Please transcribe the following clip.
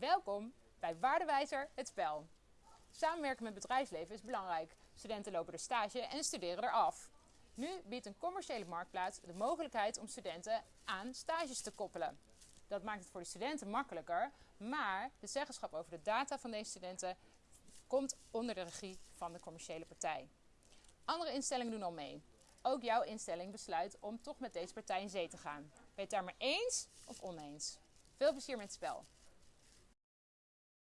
Welkom bij Waardewijzer het spel. Samenwerken met bedrijfsleven is belangrijk. Studenten lopen er stage en studeren er af. Nu biedt een commerciële marktplaats de mogelijkheid om studenten aan stages te koppelen. Dat maakt het voor de studenten makkelijker, maar de zeggenschap over de data van deze studenten komt onder de regie van de commerciële partij. Andere instellingen doen al mee. Ook jouw instelling besluit om toch met deze partij in zee te gaan. Ben je het daar maar eens of oneens? Veel plezier met het spel.